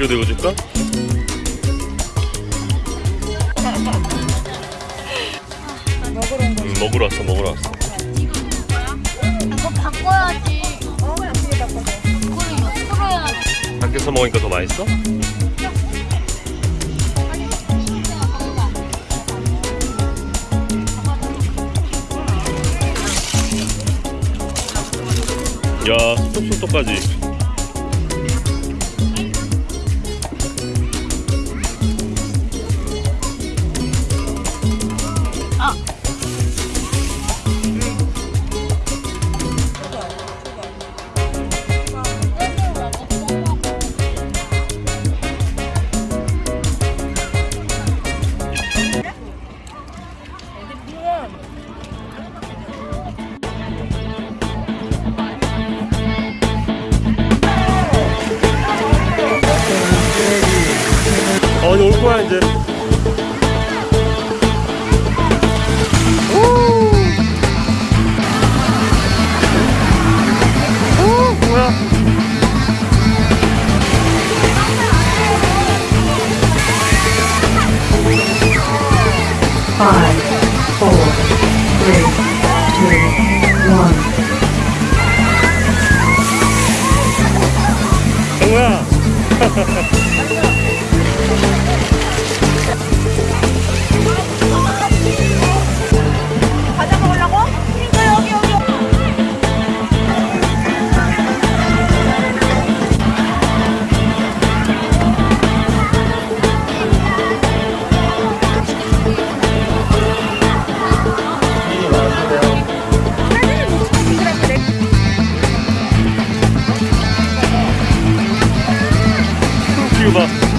이거. 지호도 이거 줄까? 먹으러 온 거. 응 먹으러 왔어 먹으러 왔어 이거 바꿔야지. 어 양쪽에 바꿔서. 이거를 옆으로 해야지. 밖에서 먹으니까 더 맛있어? 야 쏙쏙쏙까지 올 거야 이제 오 뭐야 Five, four, three, two, one. 정우야 이거 봐